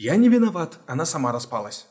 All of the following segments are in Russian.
Я не виноват, она сама распалась.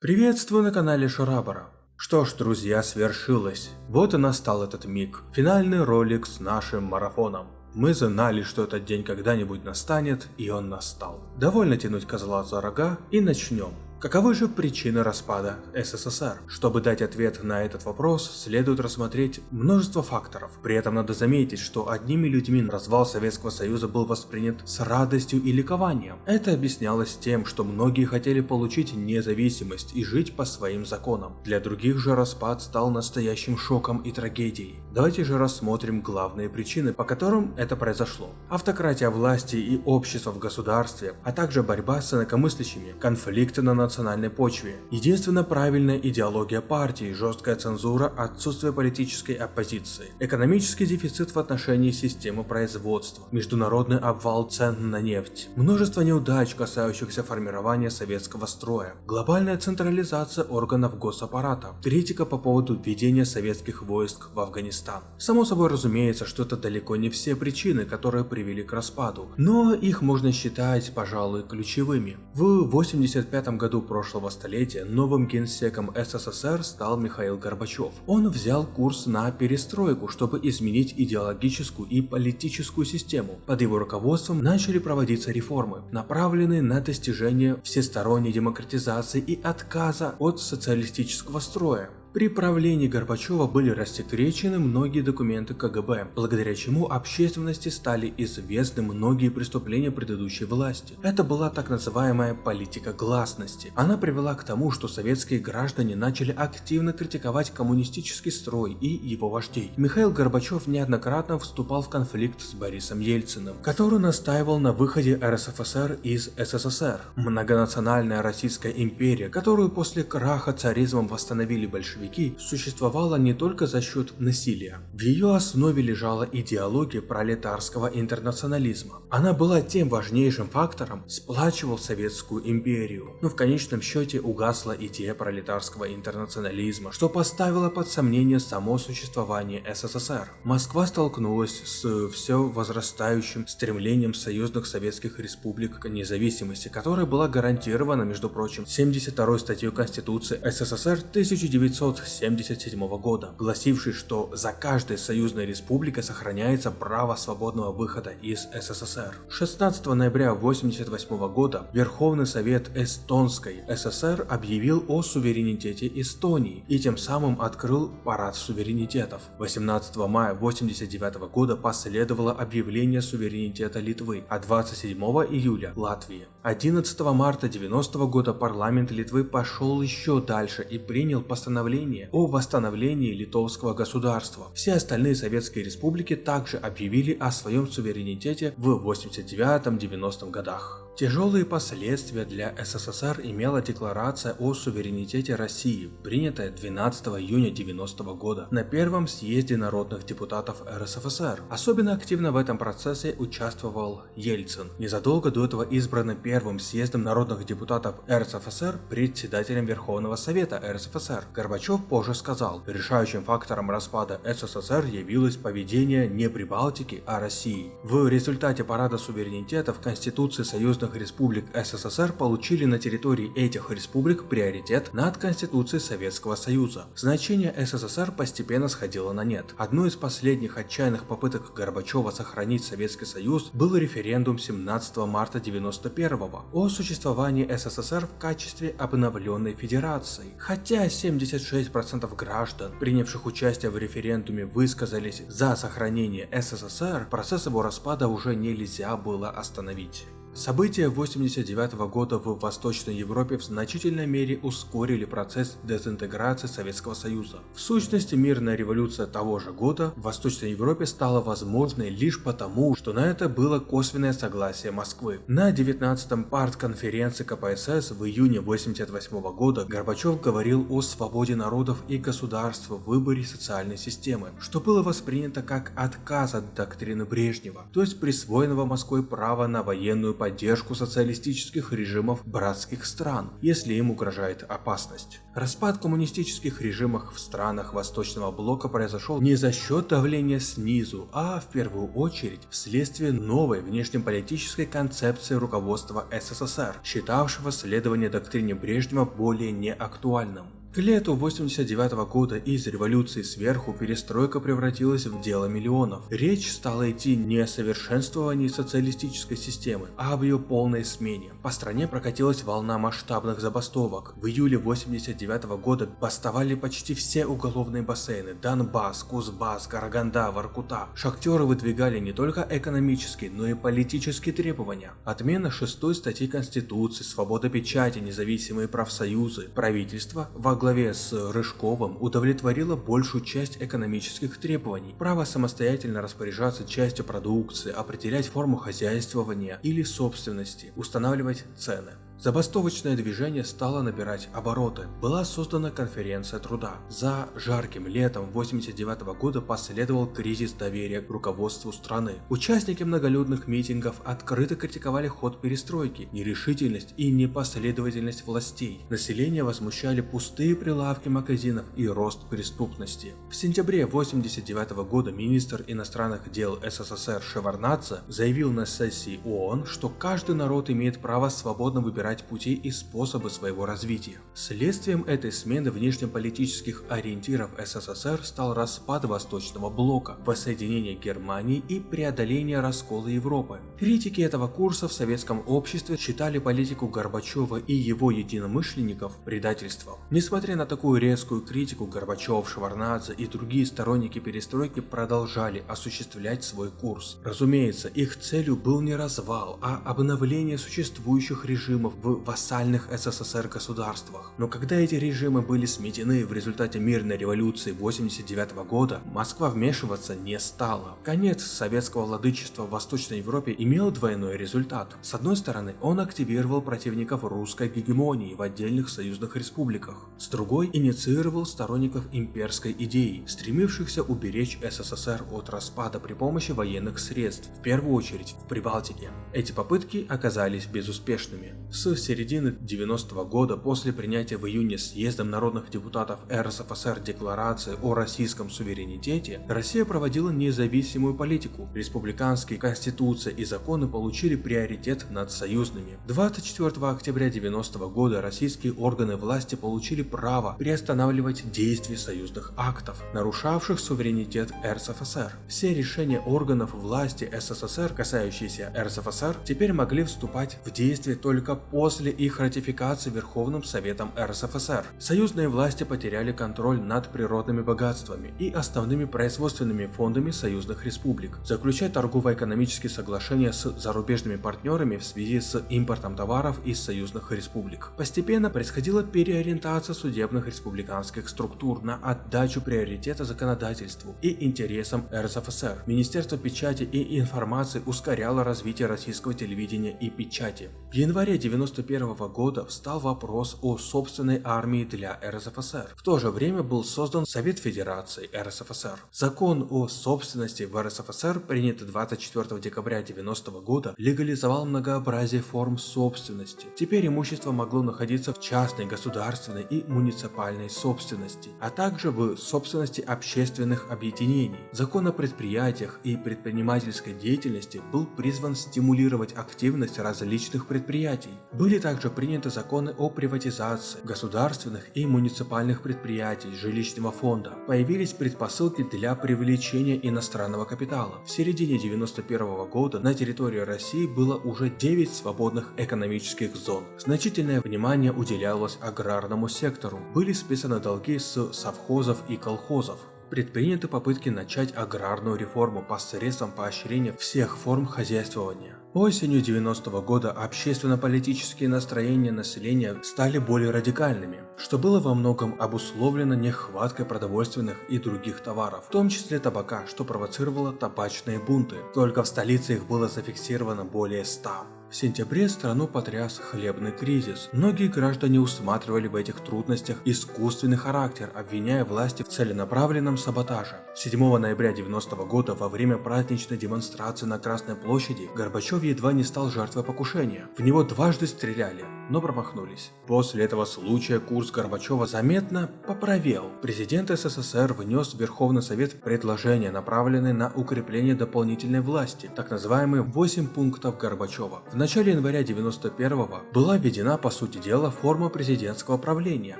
Приветствую на канале Шарабара. Что ж, друзья, свершилось. Вот и настал этот миг. Финальный ролик с нашим марафоном. Мы знали, что этот день когда-нибудь настанет, и он настал. Довольно тянуть козла за рога и начнем. Каковы же причины распада СССР? Чтобы дать ответ на этот вопрос, следует рассмотреть множество факторов. При этом надо заметить, что одними людьми развал Советского Союза был воспринят с радостью и ликованием. Это объяснялось тем, что многие хотели получить независимость и жить по своим законам. Для других же распад стал настоящим шоком и трагедией. Давайте же рассмотрим главные причины, по которым это произошло. Автократия власти и общества в государстве, а также борьба с инакомыслящими, конфликты на национальном национальной почве. Единственно правильная идеология партии, жесткая цензура, отсутствие политической оппозиции, экономический дефицит в отношении системы производства, международный обвал цен на нефть, множество неудач, касающихся формирования советского строя, глобальная централизация органов госаппарата, критика по поводу введения советских войск в Афганистан. Само собой разумеется, что это далеко не все причины, которые привели к распаду, но их можно считать, пожалуй, ключевыми. В 1985 году прошлого столетия новым генсеком СССР стал Михаил Горбачев. Он взял курс на перестройку, чтобы изменить идеологическую и политическую систему. Под его руководством начали проводиться реформы, направленные на достижение всесторонней демократизации и отказа от социалистического строя. При правлении Горбачева были рассекречены многие документы КГБ, благодаря чему общественности стали известны многие преступления предыдущей власти. Это была так называемая политика гласности. Она привела к тому, что советские граждане начали активно критиковать коммунистический строй и его вождей. Михаил Горбачев неоднократно вступал в конфликт с Борисом Ельциным, который настаивал на выходе РСФСР из СССР. Многонациональная Российская империя, которую после краха царизмом восстановили большевики, большевики существовала не только за счет насилия. В ее основе лежала идеология пролетарского интернационализма. Она была тем важнейшим фактором, сплачивал Советскую империю. Но в конечном счете угасла идея пролетарского интернационализма, что поставило под сомнение само существование СССР. Москва столкнулась с все возрастающим стремлением союзных советских республик к независимости, которая была гарантирована, между прочим, 72 статьей Конституции СССР 1900 1977 года, гласивший, что за каждой союзной республикой сохраняется право свободного выхода из СССР. 16 ноября 1988 года Верховный Совет Эстонской ССР объявил о суверенитете Эстонии и тем самым открыл парад суверенитетов. 18 мая 1989 года последовало объявление суверенитета Литвы, а 27 июля – Латвии. 11 марта 1990 года парламент Литвы пошел еще дальше и принял постановление о восстановлении литовского государства. Все остальные советские республики также объявили о своем суверенитете в 89-90 годах. Тяжелые последствия для СССР имела Декларация о суверенитете России, принятая 12 июня 90 года на первом съезде народных депутатов РСФСР. Особенно активно в этом процессе участвовал Ельцин, незадолго до этого избранный первым съездом народных депутатов РСФСР председателем Верховного Совета РСФСР. Горбачев позже сказал, решающим фактором распада СССР явилось поведение не Прибалтики, а России. В результате парада суверенитета в Конституции Союзных союзных республик СССР получили на территории этих республик приоритет над Конституцией Советского Союза. Значение СССР постепенно сходило на нет. Одной из последних отчаянных попыток Горбачева сохранить Советский Союз был референдум 17 марта 91 о существовании СССР в качестве обновленной федерации. Хотя 76% граждан, принявших участие в референдуме, высказались за сохранение СССР, процесс его распада уже нельзя было остановить. События 89 года в Восточной Европе в значительной мере ускорили процесс дезинтеграции Советского Союза. В сущности, мирная революция того же года в Восточной Европе стала возможной лишь потому, что на это было косвенное согласие Москвы. На 19-м партконференции КПСС в июне 88 года Горбачев говорил о свободе народов и государства в выборе социальной системы, что было воспринято как отказ от доктрины Брежнева, то есть присвоенного Москвой права на военную поддержку социалистических режимов братских стран, если им угрожает опасность. Распад коммунистических режимов в странах Восточного Блока произошел не за счет давления снизу, а в первую очередь вследствие новой внешнеполитической концепции руководства СССР, считавшего следование доктрине Брежнева более неактуальным. К лету 89 -го года из революции сверху перестройка превратилась в дело миллионов. Речь стала идти не о совершенствовании социалистической системы, а об ее полной смене. По стране прокатилась волна масштабных забастовок. В июле 89 -го года бастовали почти все уголовные бассейны – Донбасс, Кузбасс, Караганда, Воркута. Шахтеры выдвигали не только экономические, но и политические требования. Отмена шестой статьи Конституции, свобода печати, независимые профсоюзы, правительство во главе с Рыжковым удовлетворила большую часть экономических требований. Право самостоятельно распоряжаться частью продукции, определять форму хозяйствования или собственности, устанавливать цены. Забастовочное движение стало набирать обороты. Была создана конференция труда. За жарким летом 89 -го года последовал кризис доверия к руководству страны. Участники многолюдных митингов открыто критиковали ход перестройки, нерешительность и непоследовательность властей. Население возмущали пустые прилавки магазинов и рост преступности. В сентябре 89 -го года министр иностранных дел СССР Шеварнадзе заявил на сессии ООН, что каждый народ имеет право свободно выбирать выбирать пути и способы своего развития. Следствием этой смены внешнеполитических ориентиров СССР стал распад Восточного блока, воссоединение Германии и преодоление раскола Европы. Критики этого курса в советском обществе считали политику Горбачева и его единомышленников предательством. Несмотря на такую резкую критику, Горбачев, Шеварнадзе и другие сторонники перестройки продолжали осуществлять свой курс. Разумеется, их целью был не развал, а обновление существующих режимов в вассальных СССР государствах. Но когда эти режимы были сметены в результате мирной революции 89 года, Москва вмешиваться не стала. Конец советского владычества в Восточной Европе имел двойной результат. С одной стороны, он активировал противников русской гегемонии в отдельных союзных республиках. С другой, инициировал сторонников имперской идеи, стремившихся уберечь СССР от распада при помощи военных средств, в первую очередь в Прибалтике. Эти попытки оказались безуспешными. С середины 90-го года после принятия в июне съездом народных депутатов РСФСР декларации о российском суверенитете, Россия проводила независимую политику. Республиканские конституции и законы получили приоритет над союзными. 24 октября 90 -го года российские органы власти получили право приостанавливать действие союзных актов, нарушавших суверенитет РСФСР. Все решения органов власти СССР, касающиеся РСФСР, теперь могли вступать в действие только после их ратификации Верховным Советом РСФСР. Союзные власти потеряли контроль над природными богатствами и основными производственными фондами союзных республик, заключая торгово-экономические соглашения с зарубежными партнерами в связи с импортом товаров из союзных республик. Постепенно происходила переориентация судебных республиканских структур на отдачу приоритета законодательству и интересам РСФСР. Министерство печати и информации ускоряло развитие российского телевидения и печати. В январе 1991 года встал вопрос о собственной армии для РСФСР. В то же время был создан Совет Федерации РСФСР. Закон о собственности в РСФСР, принятый 24 декабря 1990 года, легализовал многообразие форм собственности. Теперь имущество могло находиться в частной, государственной и муниципальной собственности, а также в собственности общественных объединений. Закон о предприятиях и предпринимательской деятельности был призван стимулировать активность различных предприятий. Были также приняты законы о приватизации государственных и муниципальных предприятий жилищного фонда. Появились предпосылки для привлечения иностранного капитала. В середине 1991 года на территории России было уже 9 свободных экономических зон. Значительное внимание уделялось аграрному сектору. Были списаны долги с совхозов и колхозов предприняты попытки начать аграрную реформу посредством поощрения всех форм хозяйствования. Осенью 90 -го года общественно-политические настроения населения стали более радикальными, что было во многом обусловлено нехваткой продовольственных и других товаров, в том числе табака, что провоцировало табачные бунты. Только в столице их было зафиксировано более 100. В сентябре страну потряс хлебный кризис. Многие граждане усматривали в этих трудностях искусственный характер, обвиняя власти в целенаправленном саботаже. 7 ноября 90 -го года во время праздничной демонстрации на Красной площади Горбачев едва не стал жертвой покушения. В него дважды стреляли, но промахнулись. После этого случая курс Горбачева заметно поправел. Президент СССР внес в Верховный Совет предложение, направленное на укрепление дополнительной власти, так называемые 8 пунктов Горбачева. В начале января 91-го была введена, по сути дела, форма президентского правления.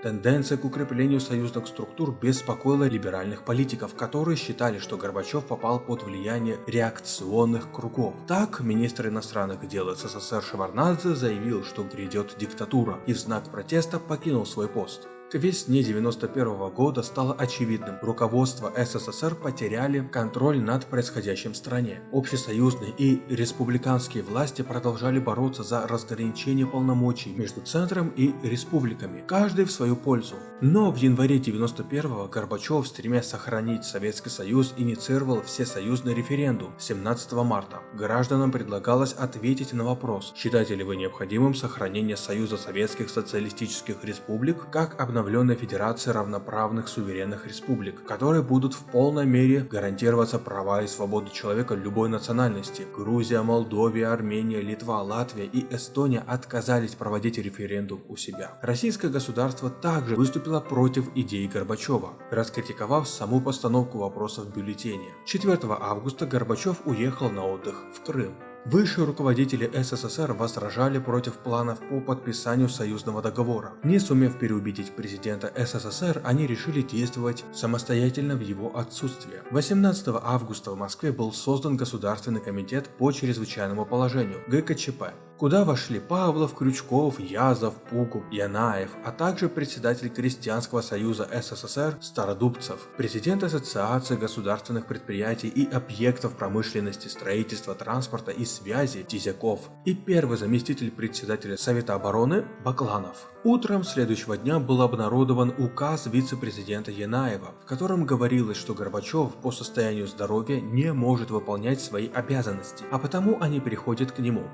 Тенденция к укреплению союзных структур беспокоила либеральных политиков, которые считали, что Горбачев попал под влияние реакционных кругов. Так, министр иностранных дел СССР Шеварнадзе заявил, что грядет диктатура, и в знак протеста покинул свой пост. К весне 91 года стало очевидным, руководство СССР потеряли контроль над происходящим в стране. Общесоюзные и республиканские власти продолжали бороться за разграничение полномочий между центром и республиками, каждый в свою пользу. Но в январе 91 Горбачев, стремясь сохранить Советский Союз, инициировал всесоюзный референдум 17 марта. Гражданам предлагалось ответить на вопрос, считаете ли вы необходимым сохранение Союза Советских Социалистических Республик как обновление обновленной Федерации равноправных суверенных республик, которые будут в полной мере гарантироваться права и свободы человека любой национальности. Грузия, Молдовия, Армения, Литва, Латвия и Эстония отказались проводить референдум у себя. Российское государство также выступило против идеи Горбачева, раскритиковав саму постановку вопроса в бюллетене. 4 августа Горбачев уехал на отдых в Крым. Высшие руководители СССР возражали против планов по подписанию союзного договора. Не сумев переубедить президента СССР, они решили действовать самостоятельно в его отсутствие. 18 августа в Москве был создан Государственный комитет по чрезвычайному положению ГКЧП куда вошли Павлов, Крючков, Язов, Пугуб, Янаев, а также председатель Крестьянского союза СССР Стародубцев, президент Ассоциации государственных предприятий и объектов промышленности, строительства, транспорта и связи Тизяков и первый заместитель председателя Совета обороны Бакланов. Утром следующего дня был обнародован указ вице-президента Янаева, в котором говорилось, что Горбачев по состоянию здоровья не может выполнять свои обязанности, а потому они переходят к нему.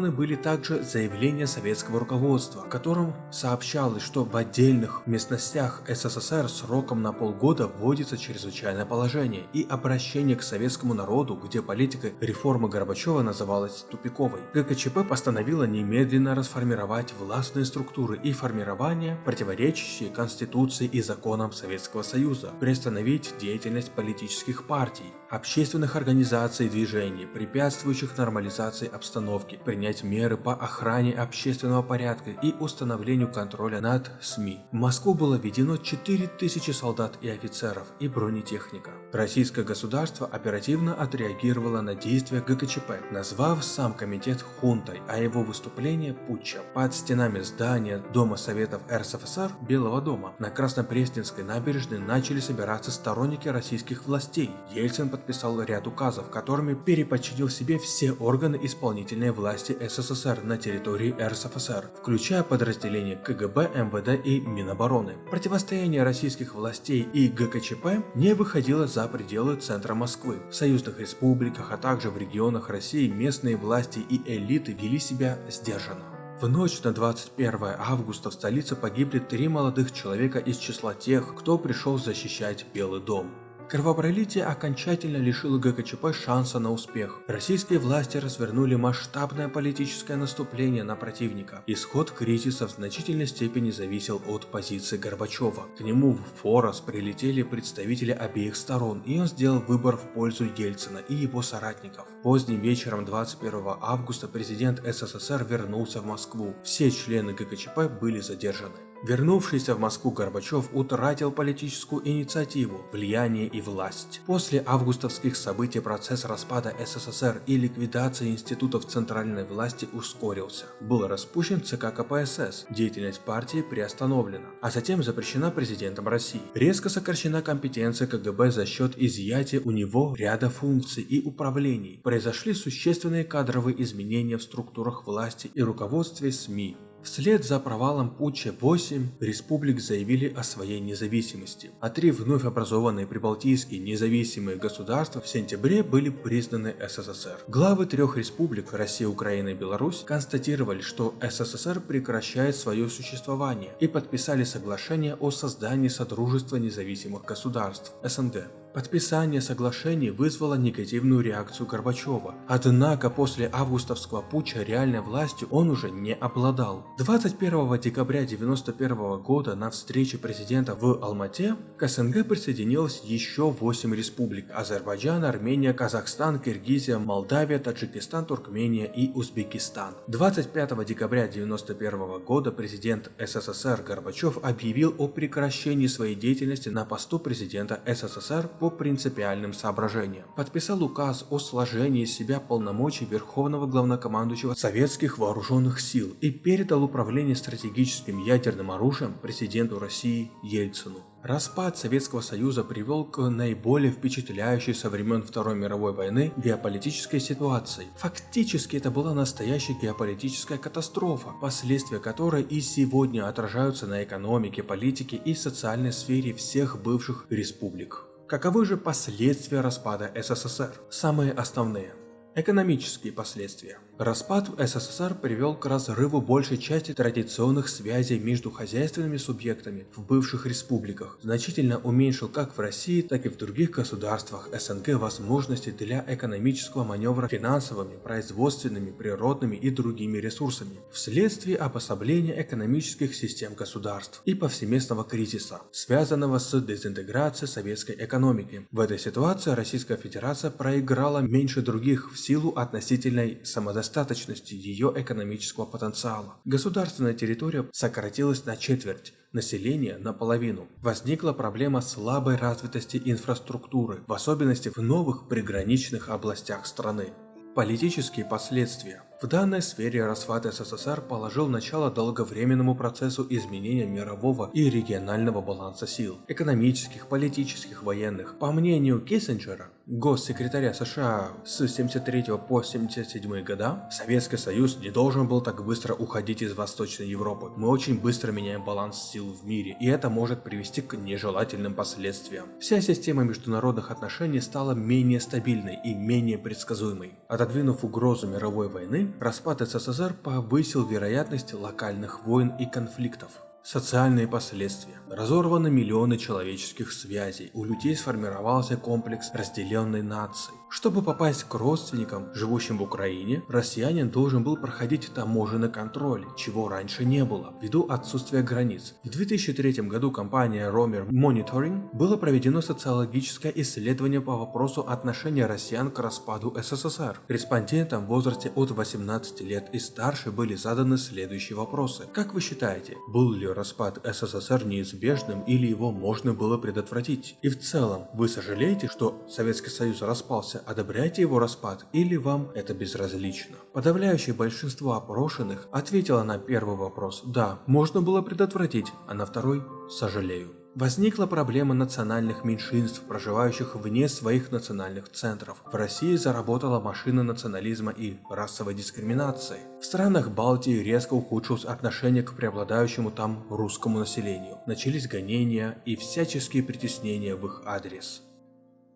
Обнародованы были также заявления советского руководства, в котором сообщалось, что в отдельных местностях СССР сроком на полгода вводится чрезвычайное положение и обращение к советскому народу, где политика реформы Горбачева называлась тупиковой. ГКЧП постановила немедленно расформировать властные структуры и формирования, противоречащие Конституции и законам Советского Союза, приостановить деятельность политических партий, общественных организаций и движений, препятствующих нормализации обстановки, принять меры по охране общественного порядка и установлению контроля над СМИ. В Москву было введено 4000 солдат и офицеров и бронетехника. Российское государство оперативно отреагировало на действия ГКЧП, назвав сам комитет хунтой, а его выступление путчем. Под стенами здания Дома Советов РСФСР Белого дома на Краснопресненской набережной начали собираться сторонники российских властей. Ельцин подписал ряд указов, которыми переподчинил себе все органы исполнительной власти СССР на территории РСФСР, включая подразделения КГБ, МВД и Минобороны. Противостояние российских властей и ГКЧП не выходило за пределы центра Москвы. В союзных республиках, а также в регионах России местные власти и элиты вели себя сдержанно. В ночь на 21 августа в столице погибли три молодых человека из числа тех, кто пришел защищать Белый дом. Кровопролитие окончательно лишило ГКЧП шанса на успех. Российские власти развернули масштабное политическое наступление на противника. Исход кризиса в значительной степени зависел от позиции Горбачева. К нему в Форос прилетели представители обеих сторон, и он сделал выбор в пользу Ельцина и его соратников. Поздним вечером 21 августа президент СССР вернулся в Москву. Все члены ГКЧП были задержаны. Вернувшийся в Москву Горбачев утратил политическую инициативу, влияние и власть. После августовских событий процесс распада СССР и ликвидации институтов центральной власти ускорился. Был распущен ЦК КПСС, деятельность партии приостановлена, а затем запрещена президентом России. Резко сокращена компетенция КГБ за счет изъятия у него ряда функций и управлений. Произошли существенные кадровые изменения в структурах власти и руководстве СМИ. Вслед за провалом путча 8 республик заявили о своей независимости, а три вновь образованные прибалтийские независимые государства в сентябре были признаны СССР. Главы трех республик Россия, Украина и Беларусь констатировали, что СССР прекращает свое существование и подписали соглашение о создании Содружества независимых государств СНГ. Подписание соглашений вызвало негативную реакцию Горбачева, однако после августовского путча реальной властью он уже не обладал. 21 декабря 1991 года на встрече президента в Алмате к СНГ присоединилось еще 8 республик – Азербайджан, Армения, Казахстан, Киргизия, Молдавия, Таджикистан, Туркмения и Узбекистан. 25 декабря 1991 года президент СССР Горбачев объявил о прекращении своей деятельности на посту президента СССР по принципиальным соображениям. Подписал указ о сложении себя полномочий Верховного Главнокомандующего Советских Вооруженных Сил и передал управление стратегическим ядерным оружием президенту России Ельцину. Распад Советского Союза привел к наиболее впечатляющей со времен Второй мировой войны геополитической ситуации. Фактически это была настоящая геополитическая катастрофа, последствия которой и сегодня отражаются на экономике, политике и социальной сфере всех бывших республик. Каковы же последствия распада СССР? Самые основные. Экономические последствия. Распад СССР привел к разрыву большей части традиционных связей между хозяйственными субъектами в бывших республиках, значительно уменьшил как в России, так и в других государствах СНГ возможности для экономического маневра финансовыми, производственными, природными и другими ресурсами, вследствие обособления экономических систем государств и повсеместного кризиса, связанного с дезинтеграцией советской экономики. В этой ситуации Российская Федерация проиграла меньше других в силу относительной самодостаточности ее экономического потенциала. Государственная территория сократилась на четверть, население наполовину. Возникла проблема слабой развитости инфраструктуры, в особенности в новых приграничных областях страны. Политические последствия. В данной сфере распад СССР положил начало долговременному процессу изменения мирового и регионального баланса сил, экономических, политических, военных. По мнению Киссинджера, госсекретаря США с 73 по 77 года, Советский Союз не должен был так быстро уходить из Восточной Европы. Мы очень быстро меняем баланс сил в мире, и это может привести к нежелательным последствиям. Вся система международных отношений стала менее стабильной и менее предсказуемой. Отодвинув угрозу мировой войны, распад СССР повысил вероятность локальных войн и конфликтов. Социальные последствия. Разорваны миллионы человеческих связей. У людей сформировался комплекс разделенной нации. Чтобы попасть к родственникам, живущим в Украине, россиянин должен был проходить таможенный контроль, чего раньше не было, ввиду отсутствия границ. В 2003 году компания Romer Monitoring было проведено социологическое исследование по вопросу отношения россиян к распаду СССР. Респондентам в возрасте от 18 лет и старше были заданы следующие вопросы. Как вы считаете, был ли распад СССР неизбежным или его можно было предотвратить? И в целом, вы сожалеете, что Советский Союз распался, одобряете его распад или вам это безразлично? Подавляющее большинство опрошенных ответило на первый вопрос «да, можно было предотвратить», а на второй «сожалею». Возникла проблема национальных меньшинств, проживающих вне своих национальных центров. В России заработала машина национализма и расовой дискриминации. В странах Балтии резко ухудшилось отношение к преобладающему там русскому населению. Начались гонения и всяческие притеснения в их адрес.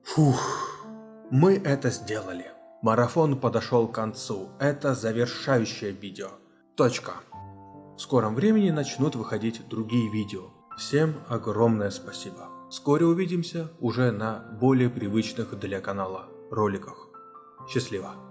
Фух, мы это сделали. Марафон подошел к концу. Это завершающее видео. Точка. В скором времени начнут выходить другие видео. Всем огромное спасибо. Вскоре увидимся уже на более привычных для канала роликах. Счастливо!